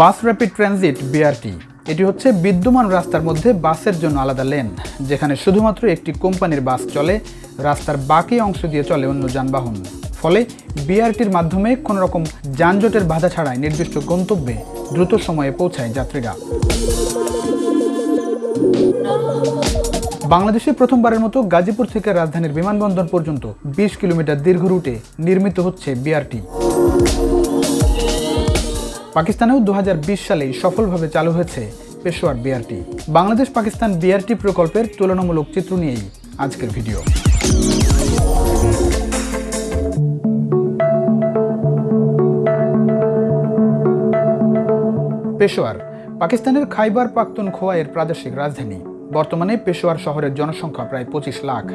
বাস rapid transit BRT এটি হচ্ছে বিদ্যমান রাস্তার মধ্যে বাসের জন্য আলাদা লেন যেখানে শুধুমাত্র একটি কোম্পানির বাস চলে, রাস্তার বাকি অংশ দিয়ে চলে অন্য যানবাহন। ফলে বিআরটির মাধ্যমে কোনো রকম যানজটের বাধা ছাড়াই নির্দিষ্ট গন্তব্যে দ্রুত সময়ে পৌঁছায় যাত্রীরা। বাংলাদেশে প্রথমবারের মতো গাজীপুর থেকে রাজধানীর বিমানবন্দর পর্যন্ত বিশ কিলোমিটার দীর্ঘ রুটে নির্মিত হচ্ছে বিআরটি। পাকিস্তানেও দু হাজার বিশ সালেই সফলভাবে চালু হয়েছে পেশোয়ার বিআরটি। বাংলাদেশ পাকিস্তান বিআরটি প্রকল্পের তুলনামূলক চিত্র নিয়েই আজকের ভিডিও। পেশোয়ার, পাকিস্তানের খাইবার পাখতুনখোয়া এর প্রাদেশিক রাজধানী। বর্তমানে পেশোয়ার শহরের জনসংখ্যা প্রায় পঁচিশ লাখ।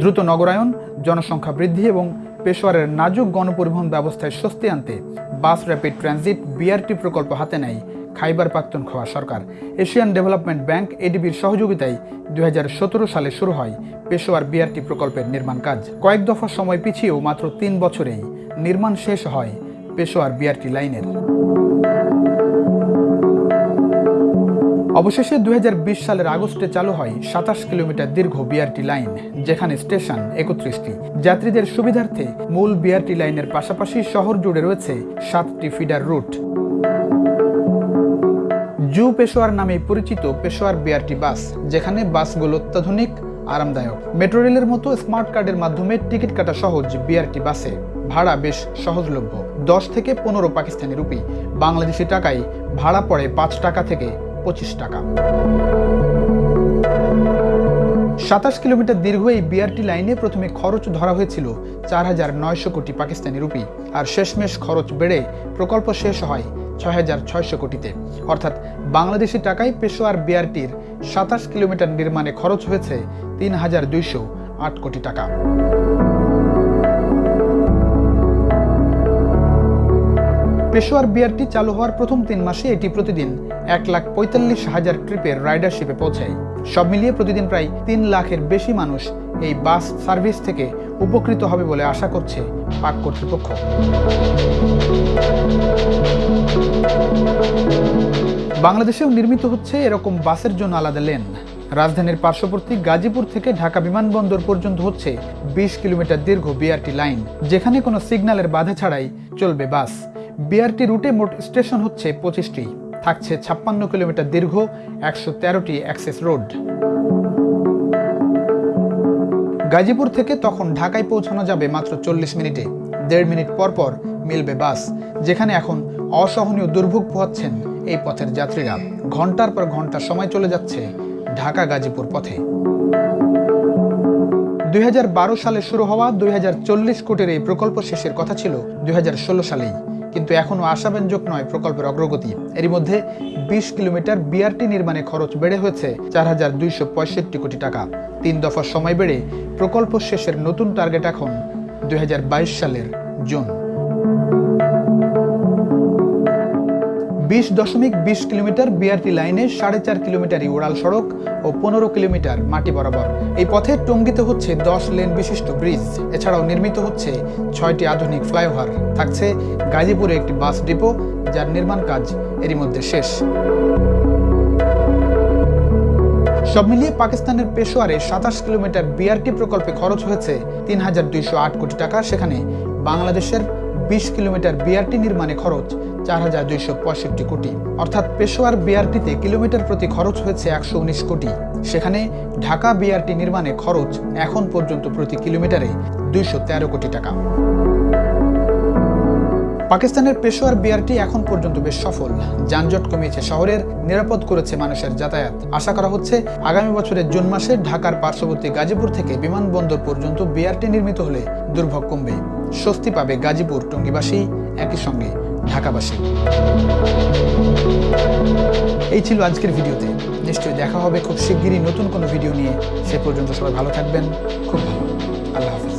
দ্রুত নগরায়ন, জনসংখ্যা বৃদ্ধি এবং পেশোয়ারের নাজুক গণপরিবহন ব্যবস্থায় স্বস্তি আনতে বাস র্যাপিড ট্রানজিট বিআরটি প্রকল্প হাতে নেয় খাইবার পাখতুনখোয়া সরকার। এশিয়ান ডেভেলপমেন্ট ব্যাংক এডিবির সহযোগিতায় দু হাজার সতেরো সালে শুরু হয় পেশোয়ার বিআরটি প্রকল্পের নির্মাণ কাজ। কয়েক দফা সময় পিছিয়েও মাত্র তিন বছরেই নির্মাণ শেষ হয় পেশোয়ার বিআরটি লাইনের। অবশেষে দুই হাজার বিশ সালের আগস্টে চালু হয় সাতাশ কিলোমিটার দীর্ঘ বিআরটি লাইন, যেখানে স্টেশন একত্রিশটি। যাত্রীদের সুবিধার্থে মূল বিআরটি লাইনের পাশাপাশি শহর জুড়ে রয়েছে সাতটি ফিডার রুট জু পেশোয়ার নামে পরিচিত পেশোয়ার বিআরটি বাস, যেখানে বাসগুলো অত্যাধুনিক, আরামদায়ক। মেট্রো রেলের মতো স্মার্ট কার্ডের মাধ্যমে টিকিট কাটা সহজ বিআরটি বাসে। ভাড়া বেশ সহজলভ্য। দশ থেকে পনেরো পাকিস্তানি রুপি। বাংলাদেশি টাকায় ভাড়া পড়ে পাঁচ টাকা থেকে পঁচিশ টাকা। সাতাশ কিলোমিটার দীর্ঘ এই বিআরটি লাইনে প্রথমে খরচ ধরা হয়েছিল চার হাজার নয়শো কোটি পাকিস্তানি রুপি, আর শেষমেশ খরচ বেড়ে প্রকল্প শেষ হয় ছয় হাজার ছয়শো কোটিতে। অর্থাৎ বাংলাদেশি টাকায় পেশোয়ার বিআরটির সাতাশ কিলোমিটার নির্মাণে খরচ হয়েছে তিন হাজার দুইশো আট কোটি টাকা। পেশোয়ার বিআরটি চালু হওয়ার প্রথম তিন মাসে এটি প্রতিদিন এক লাখ পঁয়তাল্লিশ হাজার ট্রিপের রাইডারশিপে পৌঁছায়। সব মিলিয়ে প্রতিদিন প্রায় তিন লাখের বেশি মানুষ এই বাস সার্ভিস থেকে উপকৃত হবে বলে আশা করছে পাক কর্তৃপক্ষ। বাংলাদেশেও নির্মিত হচ্ছে এরকম বাসের জন্য আলাদা লেন। রাজধানীর পার্শ্ববর্তী গাজীপুর থেকে ঢাকা বিমানবন্দর পর্যন্ত হচ্ছে বিশ কিলোমিটার দীর্ঘ বিআরটি লাইন, যেখানে কোনো সিগন্যালের বাধা ছাড়াই চলবে বাস। বিআরটি রুটে মোট স্টেশন হচ্ছে পঁচিশটি। থাকছে ছাপ্পান্ন কিলোমিটার দীর্ঘ, একশো তেরোটি অ্যাক্সেস রোড। গাজীপুর থেকে তখন ঢাকায় পৌঁছানো যাবে মাত্র চল্লিশ মিনিটে। দেড় মিনিট পর পর মিলবে বাস, যেখানে এখন অসহনীয় দুর্ভোগ পোহাচ্ছেন এই পথের যাত্রীরা। ঘণ্টার পর ঘণ্টা সময় চলে যাচ্ছে ঢাকা গাজীপুর পথে। দুই হাজার বারো সালে শুরু হওয়া দুই কোটির এই প্রকল্প শেষের কথা ছিল দুই হাজার ষোলো সালেই। কিন্তু এখনও আশাব্যঞ্জক নয় প্রকল্পের অগ্রগতি। এরই মধ্যে বিশ কিলোমিটার বিআরটি নির্মাণে খরচ বেড়ে হয়েছে চার হাজার দুইশো পঁয়ষট্টি কোটি টাকা। তিন দফা সময় বেড়ে প্রকল্প শেষের নতুন টার্গেট এখন দুই হাজার বাইশ সালের জুন। বিশ দশমিক বিশ কিলোমিটার বিআরটি লাইনে সাড়ে চার কিলোমিটারই উড়াল সড়ক ও পনেরো কিলোমিটার মাটি বরাবর। এই পথে টঙ্গিতে হচ্ছে দশ লেন বিশিষ্ট ব্রিজ, এছাড়াও নির্মিত হচ্ছে ছয়টি আধুনিক ফ্লাইওভার। থাকছে গাজীপুরে একটি বাস ডিপো, যার নির্মাণ কাজ এরই মধ্যে শেষ। সব মিলিয়ে পাকিস্তানের পেশোয়ারে সাতাশ কিলোমিটার বিআরটি প্রকল্পে খরচ হয়েছে তিন হাজার দুইশো আট কোটি টাকা। সেখানে বাংলাদেশের বিশ কিলোমিটার বিআরটি নির্মাণে খরচ চার হাজার দুইশো পঁয়ষট্টি কোটি। অর্থাৎ পেশোয়ার বিআরটিতে কিলোমিটার প্রতি খরচ হয়েছে একশো উনিশ কোটি। সেখানে ঢাকা বিআরটি নির্মাণে খরচ এখন পর্যন্ত প্রতি কিলোমিটারে দুইশো তেরো কোটি টাকা। পাকিস্তানের পেশোয়ার বিআরটি এখন পর্যন্ত বেশ সফল। যানজট কমিয়েছে শহরের, নিরাপদ করেছে মানুষের যাতায়াত। আশা করা হচ্ছে আগামী বছরের জুন মাসে ঢাকার পার্শ্ববর্তী গাজীপুর থেকে বিমানবন্দর পর্যন্ত বিআরটি নির্মিত হলে দুর্ভোগ কমবে। স্বস্তি পাবে গাজীপুর টঙ্গিবাসী। একই সঙ্গে ঢাকাবাসী। এই ছিল আজকের ভিডিওতে। নিশ্চয়ই দেখা হবে খুব শিগগিরই নতুন কোনো ভিডিও নিয়ে। সে পর্যন্ত সবাই ভালো থাকবেন। খুব ভালো।